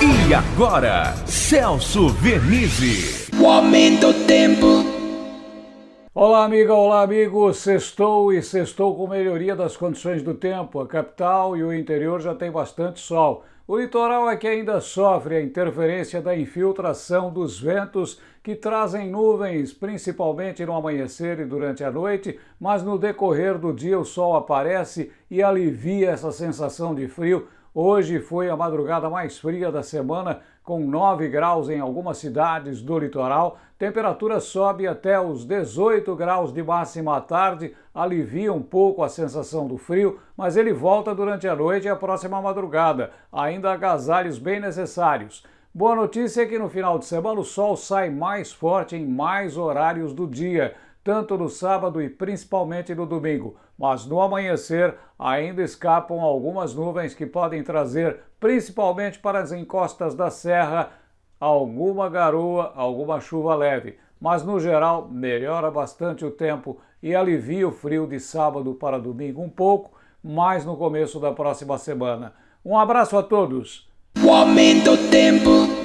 E agora, Celso Vernizzi. O aumento do tempo. Olá, amiga, olá, amigo. Sextou e sextou com melhoria das condições do tempo. A capital e o interior já tem bastante sol. O litoral é que ainda sofre a interferência da infiltração dos ventos que trazem nuvens, principalmente no amanhecer e durante a noite, mas no decorrer do dia o sol aparece e alivia essa sensação de frio Hoje foi a madrugada mais fria da semana, com 9 graus em algumas cidades do litoral. Temperatura sobe até os 18 graus de máxima à tarde, alivia um pouco a sensação do frio, mas ele volta durante a noite e a próxima madrugada. Ainda agasalhos bem necessários. Boa notícia é que no final de semana o sol sai mais forte em mais horários do dia tanto no sábado e principalmente no domingo, mas no amanhecer ainda escapam algumas nuvens que podem trazer, principalmente para as encostas da serra, alguma garoa, alguma chuva leve. Mas no geral melhora bastante o tempo e alivia o frio de sábado para domingo um pouco, mais no começo da próxima semana. Um abraço a todos! O aumento do tempo.